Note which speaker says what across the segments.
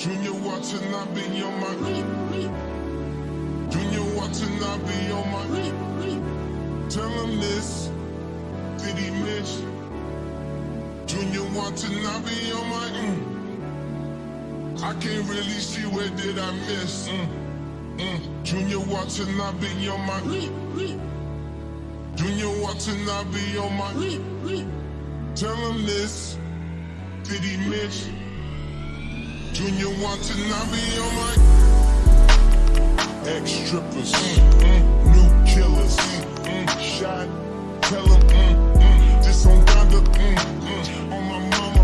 Speaker 1: Junya Watanabe on my Junya Watanabe on my Tell him this. Did he miss? Junya Watanabe on my mm. I can't really see where did I miss. Mm. Mm. Junya Watanabe on my Junya Watanabe on my Tell him this. Did he miss? Junya Watanabe on my ex strippers, mm, mm, new killers, mm, mm, shot. Tell him mm, mm, this on Donda, on my mama,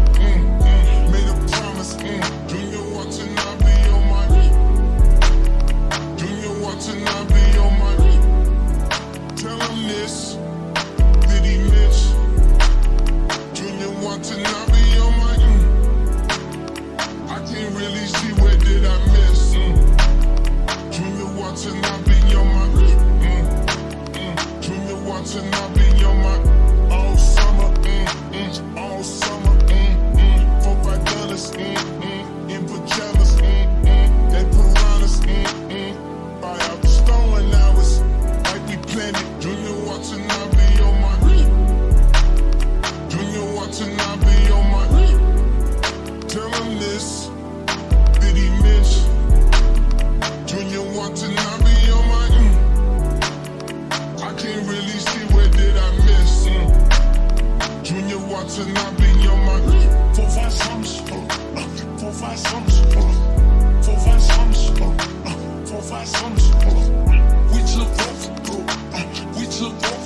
Speaker 1: made a promise. Junya Watanabe on my Junior on my Tell sums, uh, four five sums, uh, uh, four five sums. uh. We took off, We took off,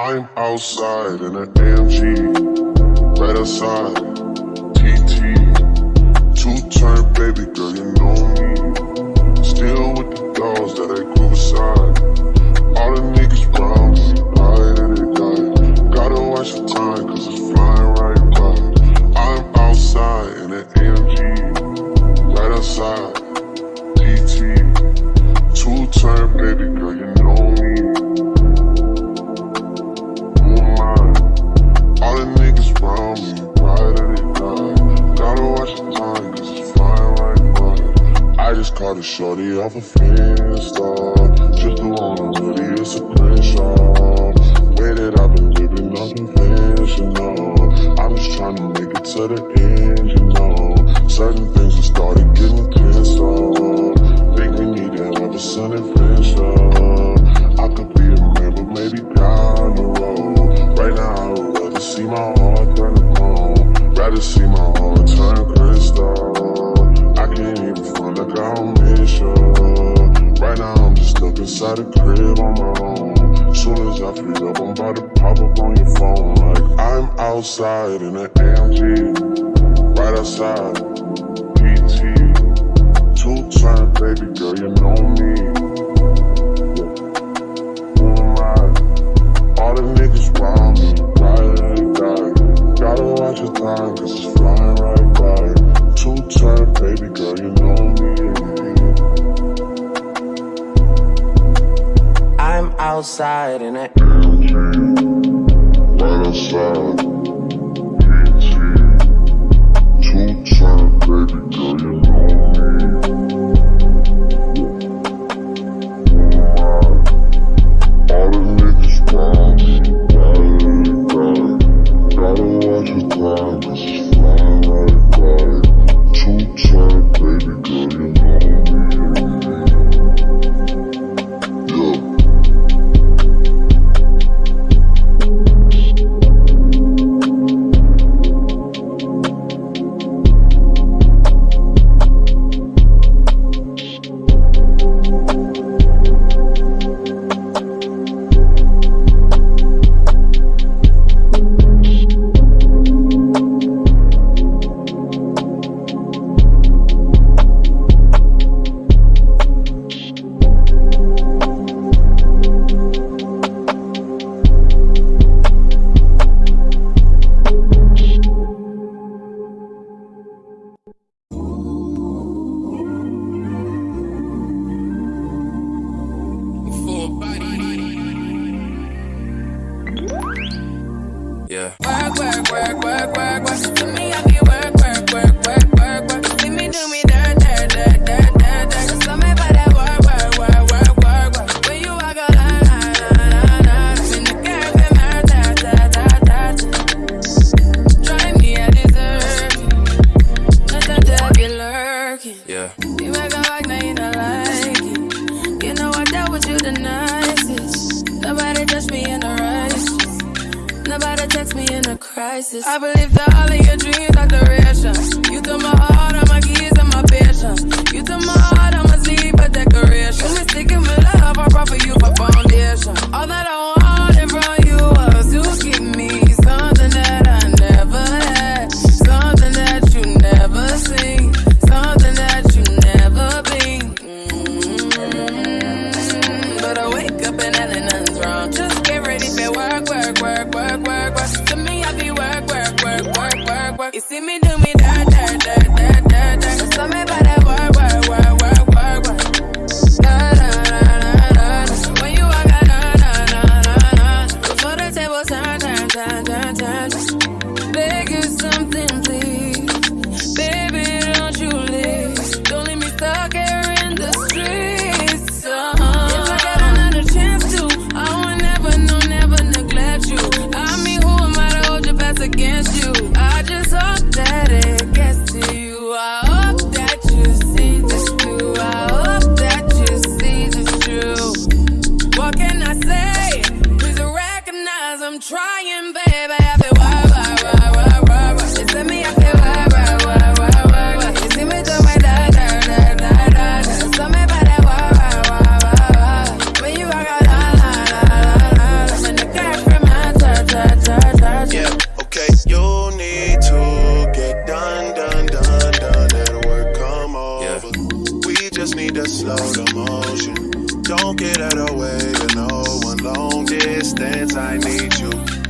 Speaker 1: I'm outside in an AMG, right outside, TT. Two turn baby girl, you know me. Still with the dogs that I grew beside. All the niggas round shorty off a Finsta. Just threw on a hoodie, it's a crenshaw. Way that I've been living unconventional. I'm just trying to make it to the end, outside in an AMG, right outside, PT. Two turn, baby girl, you know me. Who am I? All the niggas round me, right and die. Gotta watch your time, cause it's flying right by. Two turn, baby girl, you know me.
Speaker 2: I'm outside in it.
Speaker 1: Right outside, work, work, work, work, work. She to me,
Speaker 3: I get work, work, work, work. I believe that all of your dreams are durations. Trying, baby. Every word.